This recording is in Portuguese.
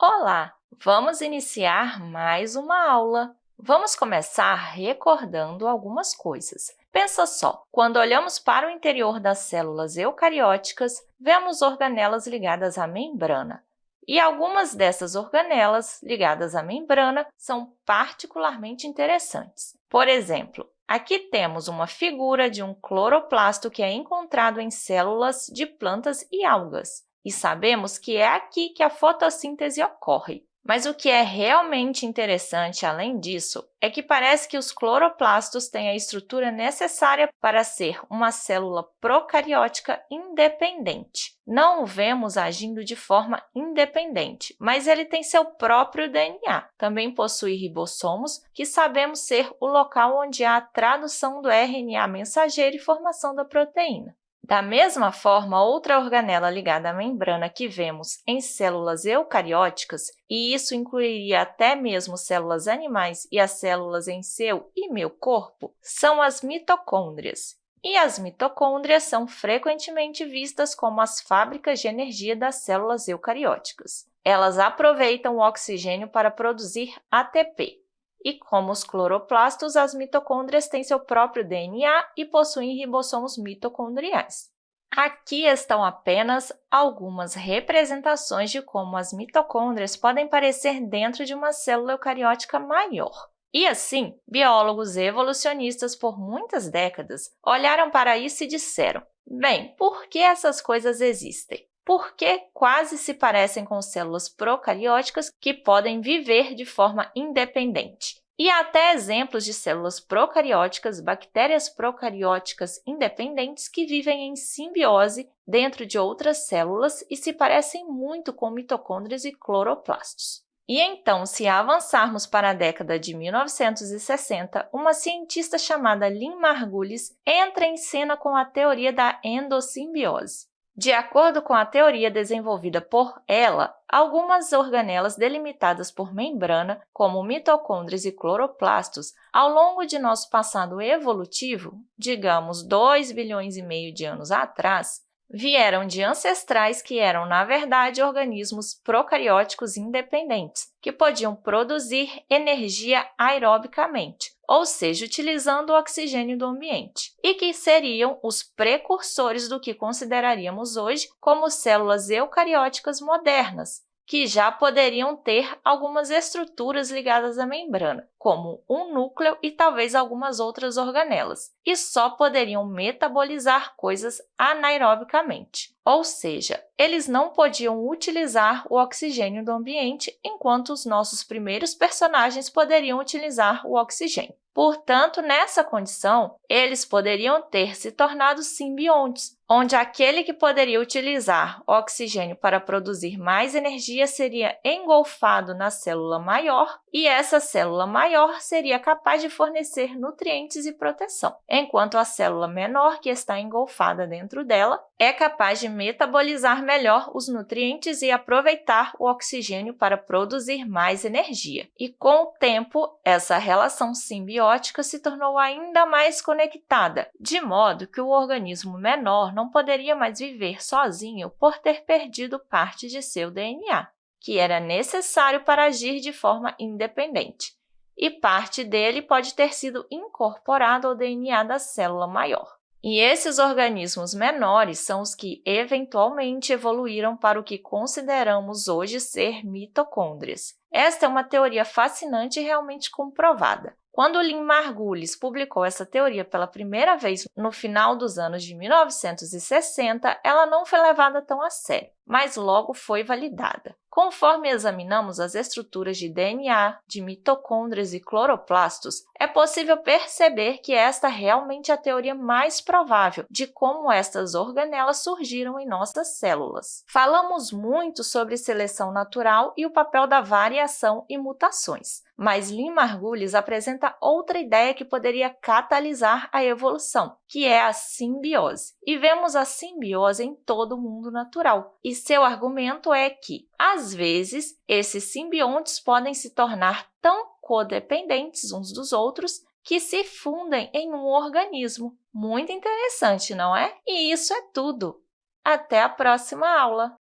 Olá! Vamos iniciar mais uma aula. Vamos começar recordando algumas coisas. Pensa só, quando olhamos para o interior das células eucarióticas, vemos organelas ligadas à membrana. E algumas dessas organelas ligadas à membrana são particularmente interessantes. Por exemplo, aqui temos uma figura de um cloroplasto que é encontrado em células de plantas e algas e sabemos que é aqui que a fotossíntese ocorre. Mas o que é realmente interessante, além disso, é que parece que os cloroplastos têm a estrutura necessária para ser uma célula procariótica independente. Não o vemos agindo de forma independente, mas ele tem seu próprio DNA. Também possui ribossomos, que sabemos ser o local onde há a tradução do RNA mensageiro e formação da proteína. Da mesma forma, outra organela ligada à membrana que vemos em células eucarióticas, e isso incluiria até mesmo células animais e as células em seu e meu corpo, são as mitocôndrias. E as mitocôndrias são frequentemente vistas como as fábricas de energia das células eucarióticas. Elas aproveitam o oxigênio para produzir ATP, e como os cloroplastos, as mitocôndrias têm seu próprio DNA e possuem ribossomos mitocondriais. Aqui estão apenas algumas representações de como as mitocôndrias podem parecer dentro de uma célula eucariótica maior. E assim, biólogos evolucionistas por muitas décadas olharam para isso e disseram, bem, por que essas coisas existem? Porque quase se parecem com células procarióticas que podem viver de forma independente. E há até exemplos de células procarióticas, bactérias procarióticas independentes que vivem em simbiose dentro de outras células e se parecem muito com mitocôndrias e cloroplastos. E então, se avançarmos para a década de 1960, uma cientista chamada Lynn Margulis entra em cena com a teoria da endossimbiose. De acordo com a teoria desenvolvida por ela, algumas organelas delimitadas por membrana, como mitocôndrias e cloroplastos, ao longo de nosso passado evolutivo, digamos 2 bilhões e meio de anos atrás, vieram de ancestrais que eram, na verdade, organismos procarióticos independentes, que podiam produzir energia aerobicamente, ou seja, utilizando o oxigênio do ambiente, e que seriam os precursores do que consideraríamos hoje como células eucarióticas modernas, que já poderiam ter algumas estruturas ligadas à membrana, como um núcleo e talvez algumas outras organelas, e só poderiam metabolizar coisas anaerobicamente. Ou seja, eles não podiam utilizar o oxigênio do ambiente, enquanto os nossos primeiros personagens poderiam utilizar o oxigênio. Portanto, nessa condição, eles poderiam ter se tornado simbiontes, onde aquele que poderia utilizar oxigênio para produzir mais energia seria engolfado na célula maior e essa célula maior seria capaz de fornecer nutrientes e proteção, enquanto a célula menor, que está engolfada dentro dela, é capaz de metabolizar melhor os nutrientes e aproveitar o oxigênio para produzir mais energia. E com o tempo, essa relação simbiótica se tornou ainda mais conectada, de modo que o organismo menor não poderia mais viver sozinho por ter perdido parte de seu DNA, que era necessário para agir de forma independente, e parte dele pode ter sido incorporado ao DNA da célula maior. E esses organismos menores são os que eventualmente evoluíram para o que consideramos hoje ser mitocôndrias. Esta é uma teoria fascinante e realmente comprovada. Quando Lynn Margulis publicou essa teoria pela primeira vez no final dos anos de 1960, ela não foi levada tão a sério, mas logo foi validada. Conforme examinamos as estruturas de DNA, de mitocôndrias e cloroplastos, é possível perceber que esta realmente é a teoria mais provável de como estas organelas surgiram em nossas células. Falamos muito sobre seleção natural e o papel da variação e mutações, mas Lynn Margulis apresenta outra ideia que poderia catalisar a evolução, que é a simbiose. E vemos a simbiose em todo o mundo natural, e seu argumento é que, às vezes, esses simbiontes podem se tornar tão codependentes uns dos outros que se fundem em um organismo. Muito interessante, não é? E isso é tudo! Até a próxima aula!